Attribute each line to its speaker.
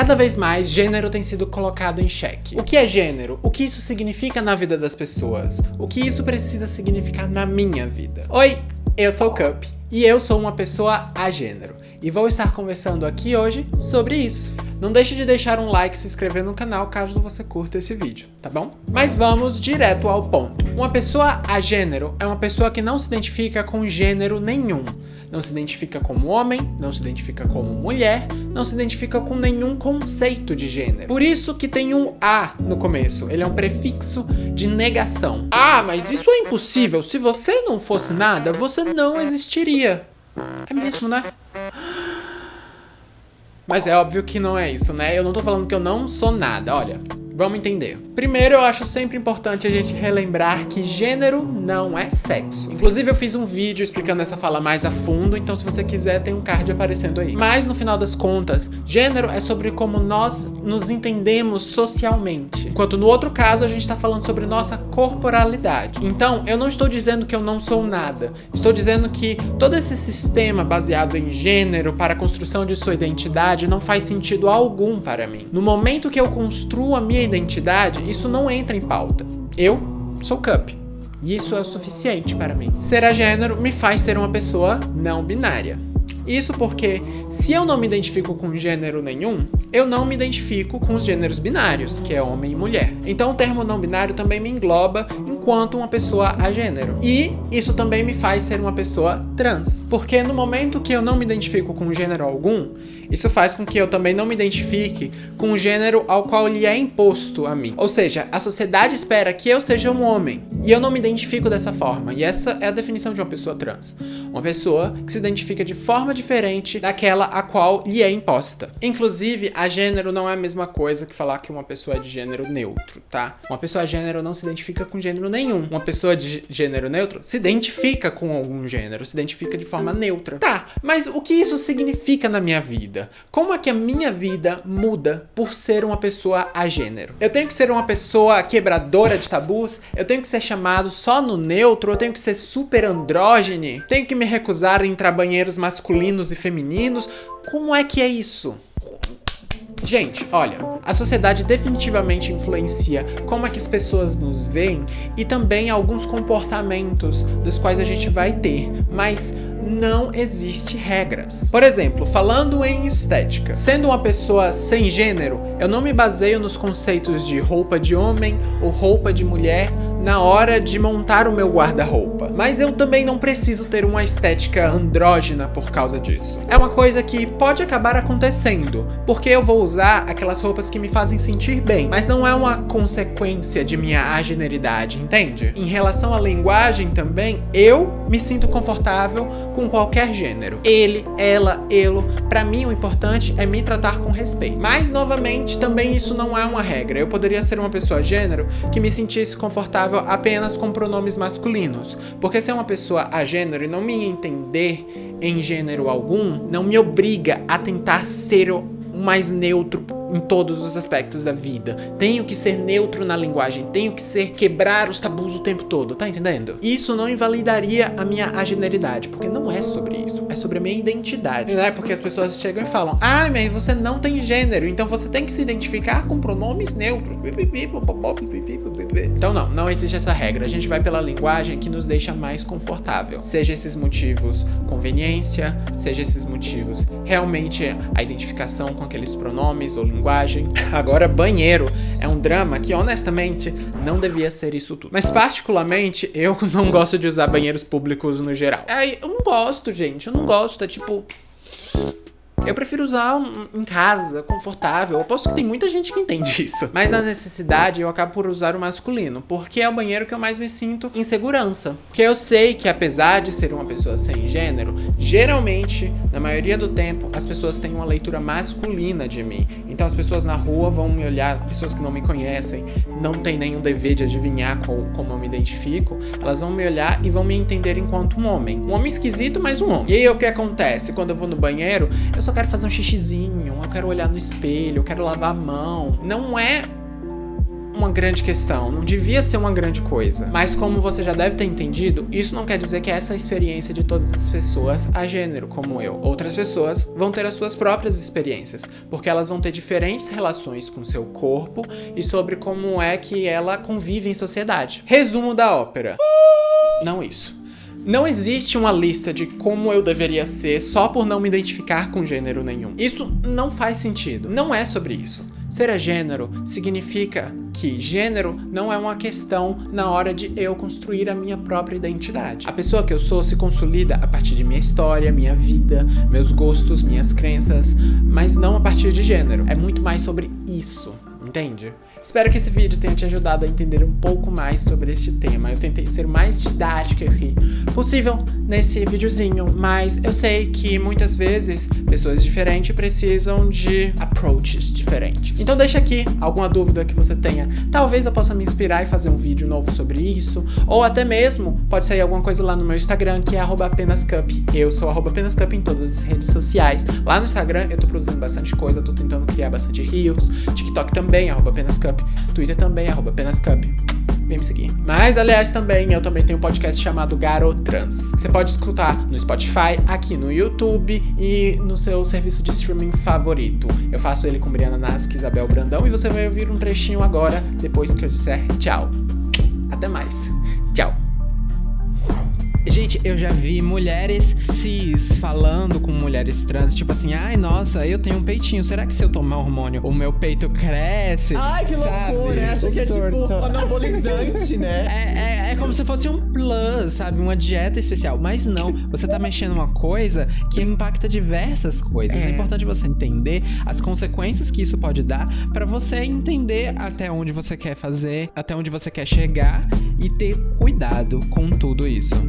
Speaker 1: Cada vez mais, gênero tem sido colocado em xeque. O que é gênero? O que isso significa na vida das pessoas? O que isso precisa significar na minha vida? Oi, eu sou o Cup e eu sou uma pessoa a gênero e vou estar conversando aqui hoje sobre isso. Não deixe de deixar um like e se inscrever no canal caso você curta esse vídeo, tá bom? Mas vamos direto ao ponto. Uma pessoa a gênero é uma pessoa que não se identifica com gênero nenhum. Não se identifica como homem, não se identifica como mulher, não se identifica com nenhum conceito de gênero. Por isso que tem um A no começo, ele é um prefixo de negação. Ah, mas isso é impossível, se você não fosse nada, você não existiria. É mesmo, né? Mas é óbvio que não é isso, né? Eu não tô falando que eu não sou nada, olha. Vamos entender. Primeiro, eu acho sempre importante a gente relembrar que gênero não é sexo. Inclusive, eu fiz um vídeo explicando essa fala mais a fundo, então se você quiser, tem um card aparecendo aí. Mas, no final das contas, gênero é sobre como nós nos entendemos socialmente. Enquanto no outro caso, a gente tá falando sobre nossa corporalidade. Então, eu não estou dizendo que eu não sou nada. Estou dizendo que todo esse sistema baseado em gênero para a construção de sua identidade não faz sentido algum para mim. No momento que eu construo a minha identidade, isso não entra em pauta. Eu sou Cup. E isso é o suficiente para mim. Ser a gênero me faz ser uma pessoa não binária. Isso porque, se eu não me identifico com gênero nenhum, eu não me identifico com os gêneros binários, que é homem e mulher. Então o termo não binário também me engloba enquanto uma pessoa a gênero. E isso também me faz ser uma pessoa trans. Porque no momento que eu não me identifico com gênero algum, isso faz com que eu também não me identifique com o gênero ao qual lhe é imposto a mim. Ou seja, a sociedade espera que eu seja um homem, e eu não me identifico dessa forma. E essa é a definição de uma pessoa trans. Uma pessoa que se identifica de forma diferente daquela a qual lhe é imposta. Inclusive, a gênero não é a mesma coisa que falar que uma pessoa é de gênero neutro, tá? Uma pessoa gênero não se identifica com gênero nenhum. Uma pessoa de gênero neutro se identifica com algum gênero, se identifica de forma neutra. Tá, mas o que isso significa na minha vida? Como é que a minha vida muda por ser uma pessoa a gênero? Eu tenho que ser uma pessoa quebradora de tabus? Eu tenho que ser chamado só no neutro? Eu tenho que ser super andrógene? Tenho que me recusar a entrar banheiros masculinos e femininos? Como é que é isso? Gente, olha, a sociedade definitivamente influencia como é que as pessoas nos veem e também alguns comportamentos dos quais a gente vai ter, mas não existe regras. Por exemplo, falando em estética, sendo uma pessoa sem gênero, eu não me baseio nos conceitos de roupa de homem ou roupa de mulher, na hora de montar o meu guarda-roupa. Mas eu também não preciso ter uma estética andrógena por causa disso. É uma coisa que pode acabar acontecendo, porque eu vou usar aquelas roupas que me fazem sentir bem, mas não é uma consequência de minha ageneridade, entende? Em relação à linguagem também, eu me sinto confortável com qualquer gênero. Ele, ela, elo, pra mim o importante é me tratar com respeito. Mas, novamente, também isso não é uma regra. Eu poderia ser uma pessoa gênero que me sentisse confortável apenas com pronomes masculinos, porque se é uma pessoa a gênero e não me entender em gênero algum, não me obriga a tentar ser o mais neutro em todos os aspectos da vida. Tenho que ser neutro na linguagem, tenho que ser quebrar os tabus o tempo todo, tá entendendo? Isso não invalidaria a minha ageneridade, porque não é sobre isso, é sobre a minha identidade, né? Porque as pessoas chegam e falam, ah, mas você não tem gênero, então você tem que se identificar com pronomes neutros. Então não, não existe essa regra, a gente vai pela linguagem que nos deixa mais confortável. Seja esses motivos conveniência, seja esses motivos realmente a identificação com aqueles pronomes ou linguagem. Agora, banheiro é um drama que, honestamente, não devia ser isso tudo. Mas, particularmente, eu não gosto de usar banheiros públicos no geral. Ai, eu não gosto, gente. Eu não gosto. É tipo... Eu prefiro usar um, em casa, confortável. Eu aposto que tem muita gente que entende isso. Mas na necessidade, eu acabo por usar o masculino, porque é o banheiro que eu mais me sinto em segurança. Porque eu sei que apesar de ser uma pessoa sem gênero, geralmente, na maioria do tempo, as pessoas têm uma leitura masculina de mim. Então as pessoas na rua vão me olhar, pessoas que não me conhecem, não tem nenhum dever de adivinhar qual, como eu me identifico, elas vão me olhar e vão me entender enquanto um homem. Um homem esquisito, mas um homem. E aí o que acontece? Quando eu vou no banheiro, eu só só quero fazer um xixizinho, eu quero olhar no espelho, eu quero lavar a mão. Não é uma grande questão, não devia ser uma grande coisa. Mas como você já deve ter entendido, isso não quer dizer que essa é a experiência de todas as pessoas a gênero, como eu. Outras pessoas vão ter as suas próprias experiências, porque elas vão ter diferentes relações com seu corpo e sobre como é que ela convive em sociedade. Resumo da ópera. Não isso. Não existe uma lista de como eu deveria ser só por não me identificar com gênero nenhum. Isso não faz sentido. Não é sobre isso. Ser a gênero significa que gênero não é uma questão na hora de eu construir a minha própria identidade. A pessoa que eu sou se consolida a partir de minha história, minha vida, meus gostos, minhas crenças, mas não a partir de gênero. É muito mais sobre isso, entende? Espero que esse vídeo tenha te ajudado a entender um pouco mais sobre este tema. Eu tentei ser mais didática que possível nesse videozinho, mas eu sei que muitas vezes pessoas diferentes precisam de approaches diferentes. Então deixa aqui alguma dúvida que você tenha. Talvez eu possa me inspirar e fazer um vídeo novo sobre isso, ou até mesmo pode sair alguma coisa lá no meu Instagram, que é apenascup. Eu sou apenascup em todas as redes sociais. Lá no Instagram eu tô produzindo bastante coisa, tô tentando criar bastante reels, TikTok também, apenascup. Cup. Twitter também, arroba apenas Cup. Vem me seguir. Mas, aliás, também, eu também tenho um podcast chamado Garotrans. Você pode escutar no Spotify, aqui no YouTube e no seu serviço de streaming favorito. Eu faço ele com Briana Nasque e Isabel Brandão e você vai ouvir um trechinho agora, depois que eu disser tchau. Até mais.
Speaker 2: Gente, eu já vi mulheres cis falando com mulheres trans, tipo assim, ai, nossa, eu tenho um peitinho, será que se eu tomar hormônio o meu peito cresce?
Speaker 3: Ai, que
Speaker 2: sabe?
Speaker 3: loucura, acha que é tipo anabolizante, né?
Speaker 2: É, é, é como se fosse um plus, sabe? Uma dieta especial. Mas não, você tá mexendo uma coisa que impacta diversas coisas. É, é importante você entender as consequências que isso pode dar para você entender até onde você quer fazer, até onde você quer chegar e ter cuidado com tudo isso.